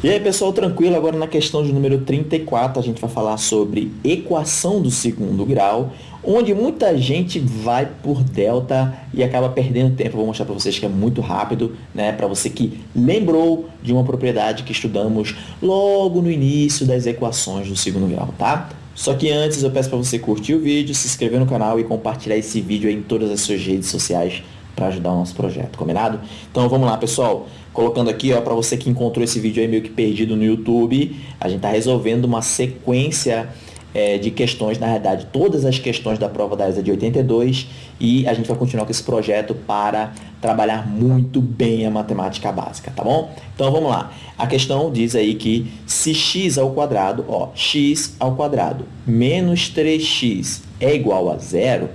E aí pessoal, tranquilo? Agora na questão de número 34 a gente vai falar sobre equação do segundo grau, onde muita gente vai por delta e acaba perdendo tempo. vou mostrar para vocês que é muito rápido, né? Para você que lembrou de uma propriedade que estudamos logo no início das equações do segundo grau, tá? Só que antes eu peço para você curtir o vídeo, se inscrever no canal e compartilhar esse vídeo em todas as suas redes sociais para ajudar o nosso projeto, combinado? Então vamos lá, pessoal. Colocando aqui, ó, para você que encontrou esse vídeo aí meio que perdido no YouTube, a gente está resolvendo uma sequência é, de questões, na verdade, todas as questões da prova da ESA de 82 e a gente vai continuar com esse projeto para trabalhar muito bem a matemática básica, tá bom? Então vamos lá. A questão diz aí que se x ao quadrado, ó, x ao quadrado menos 3x é igual a zero,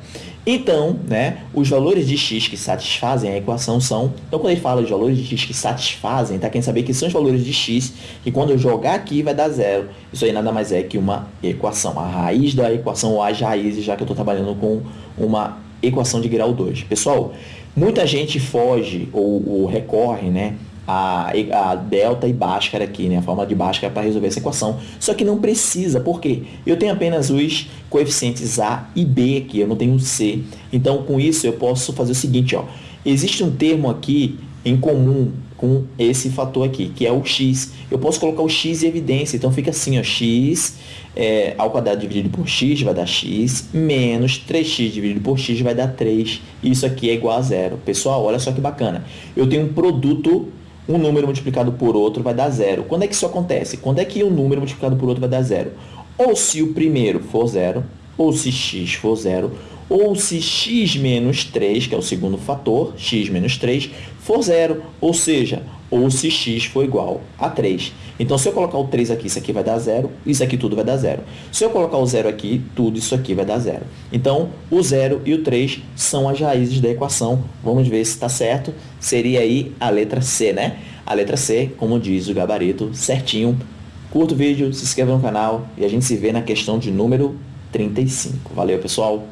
então, né, os valores de x que satisfazem a equação são... Então, quando ele fala de valores de x que satisfazem, tá querendo saber que são os valores de x e quando eu jogar aqui vai dar zero. Isso aí nada mais é que uma equação. A raiz da equação ou as raízes, já que eu estou trabalhando com uma equação de grau 2. Pessoal, muita gente foge ou, ou recorre, né, a, a delta e Bhaskara aqui, né? a forma de Bhaskara para resolver essa equação. Só que não precisa, por quê? Eu tenho apenas os coeficientes A e B aqui, eu não tenho C. Então, com isso, eu posso fazer o seguinte, ó. existe um termo aqui em comum com esse fator aqui, que é o x. Eu posso colocar o x em evidência, então fica assim, ó, x é, ao quadrado dividido por x vai dar x, menos 3x dividido por x vai dar 3. Isso aqui é igual a zero. Pessoal, olha só que bacana. Eu tenho um produto um número multiplicado por outro vai dar zero. Quando é que isso acontece? Quando é que um número multiplicado por outro vai dar zero? Ou se o primeiro for zero, ou se x for zero, ou se x menos 3, que é o segundo fator, x menos 3, for zero, ou seja, ou se x for igual a 3. Então, se eu colocar o 3 aqui, isso aqui vai dar zero, isso aqui tudo vai dar zero. Se eu colocar o zero aqui, tudo isso aqui vai dar zero. Então, o 0 e o 3 são as raízes da equação. Vamos ver se está certo. Seria aí a letra C, né? A letra C, como diz o gabarito, certinho. Curta o vídeo, se inscreva no canal e a gente se vê na questão de número 35. Valeu, pessoal!